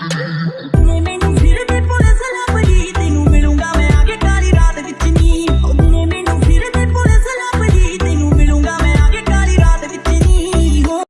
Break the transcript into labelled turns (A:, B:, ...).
A: Anthony.